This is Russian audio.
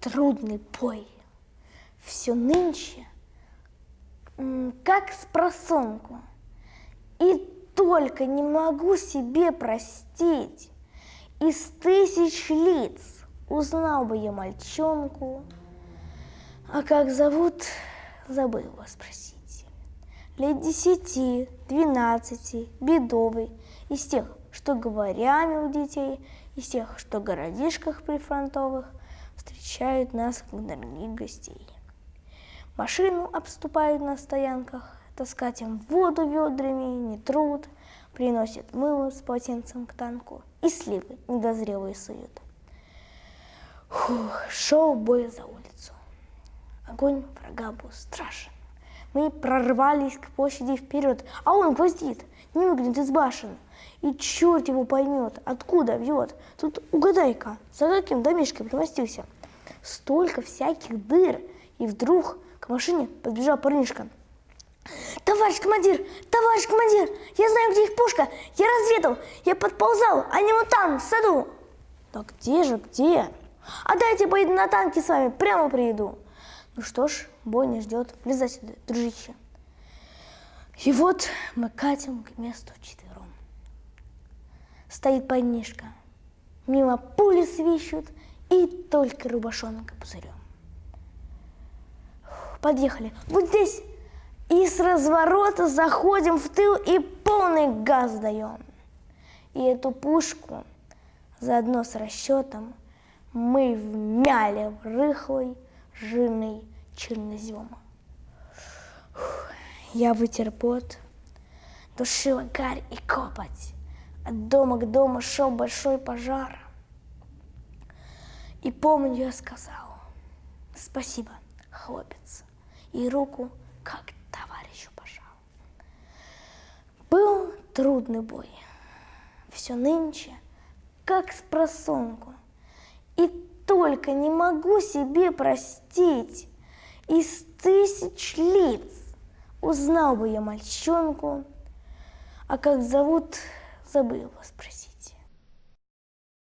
трудный бой. Все нынче, как с просонку. И только не могу себе простить. Из тысяч лиц узнал бы я мальчонку, а как зовут, забыл вас спросить. Лет десяти, двенадцати, бедовый, из тех, что говорями у детей, из тех, что в городишках прифронтовых встречают нас, как дорогих гостей. Машину обступают на стоянках, таскать им воду ведрами не труд, приносят мыло с полотенцем к танку и сливы недозрелые суют. Фух, шел бой за улицу. Огонь врага был страшен. Мы прорвались к площади вперед, а он гвоздит, не выглянет из башен. И черт его поймет, откуда вьет. Тут угадай-ка, за каким домишкой примостился. Столько всяких дыр, и вдруг к машине подбежал парнишка. Товарищ командир, товарищ командир, я знаю, где их пушка, я разведал, я подползал, они вот там, в саду. Да где же, где? А дайте поеду на танке с вами, прямо приеду. Ну что ж, бой не ждет, влезай сюда, дружище. И вот мы катим к месту четвером. Стоит парнишка, мимо пули свищут, и только рубашонка пузырем. Подъехали. Вот здесь. И с разворота заходим в тыл и полный газ даем. И эту пушку заодно с расчетом мы вмяли в рыхлый жирный чернозем. Я вытер пот, душила гарь и копоть. От дома к дому шел большой пожар. И помню, я сказал, спасибо, хлопец, и руку как товарищу пожал. Был трудный бой, все нынче, как с просонку, и только не могу себе простить, из тысяч лиц узнал бы я мальчонку, а как зовут, забыл его спросить.